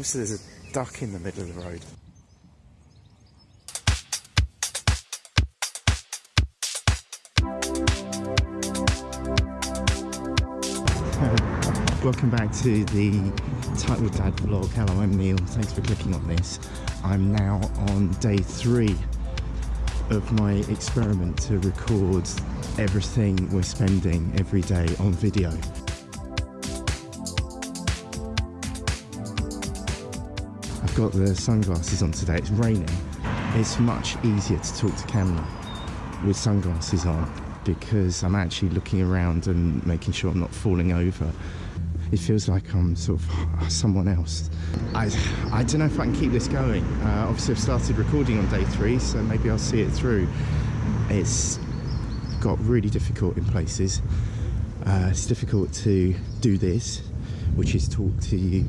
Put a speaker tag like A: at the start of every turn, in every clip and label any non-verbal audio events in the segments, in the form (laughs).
A: Also, there's a duck in the middle of the road. (laughs) Welcome back to the Title Dad vlog. Hello, I'm Neil. Thanks for clicking on this. I'm now on day three of my experiment to record everything we're spending every day on video. Got the sunglasses on today. It's raining. It's much easier to talk to camera with sunglasses on because I'm actually looking around and making sure I'm not falling over. It feels like I'm sort of (laughs) someone else. I, I don't know if I can keep this going. Uh, obviously, I've started recording on day three, so maybe I'll see it through. It's got really difficult in places. Uh, it's difficult to do this, which is talk to you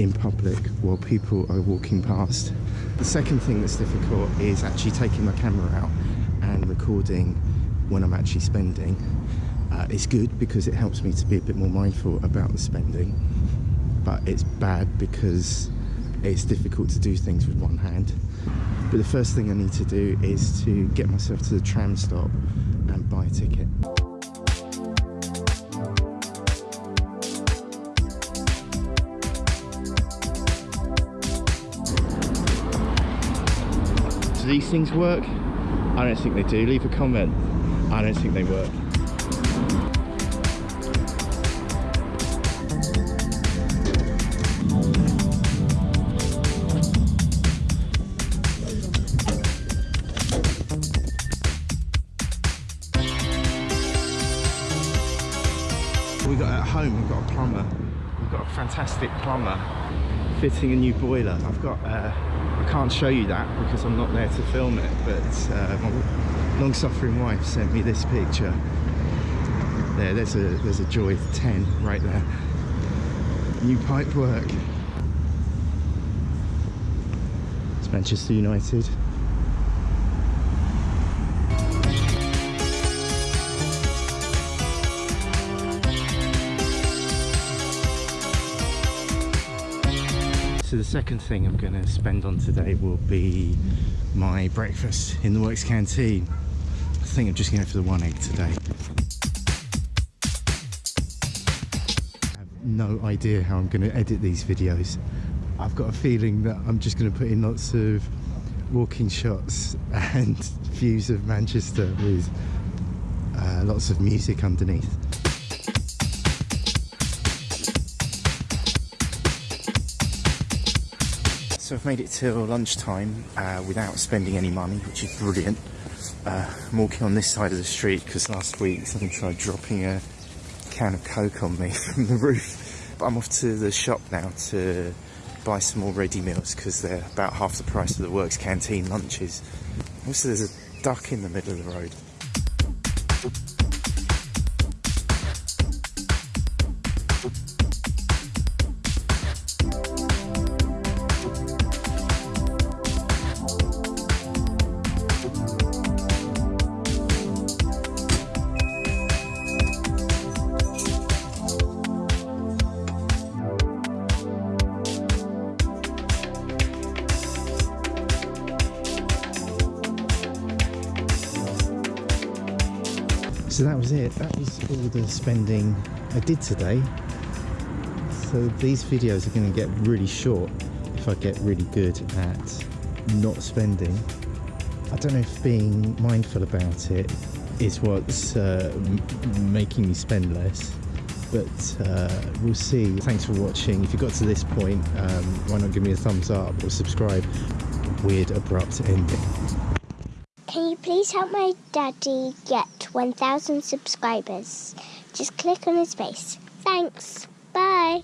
A: in public while people are walking past. The second thing that's difficult is actually taking my camera out and recording when I'm actually spending. Uh, it's good because it helps me to be a bit more mindful about the spending, but it's bad because it's difficult to do things with one hand. But the first thing I need to do is to get myself to the tram stop and buy a ticket. These things work? I don't think they do. Leave a comment. I don't think they work. We got at home, we've got a plumber. We've got a fantastic plumber fitting a new boiler. I've got, uh, I can't show you that because I'm not there to film it, but uh, my long-suffering wife sent me this picture. There, there's a there's a Joy 10 right there. New pipe work. It's Manchester United. So the second thing I'm going to spend on today will be my breakfast in the works canteen. I think I'm just going for the one egg today. I have no idea how I'm going to edit these videos. I've got a feeling that I'm just going to put in lots of walking shots (laughs) and views of Manchester with uh, lots of music underneath. So I've made it till lunchtime uh, without spending any money, which is brilliant. Uh, I'm walking on this side of the street because last week someone tried dropping a can of Coke on me (laughs) from the roof. But I'm off to the shop now to buy some more ready meals because they're about half the price of the works canteen lunches. Also, there's a duck in the middle of the road. So that was it. That was all the spending I did today. So these videos are going to get really short if I get really good at not spending. I don't know if being mindful about it is what's uh, making me spend less, but uh, we'll see. Thanks for watching. If you got to this point, um, why not give me a thumbs up or subscribe? Weird, abrupt ending.
B: Can you please help my daddy get 1,000 subscribers? Just click on his face. Thanks. Bye.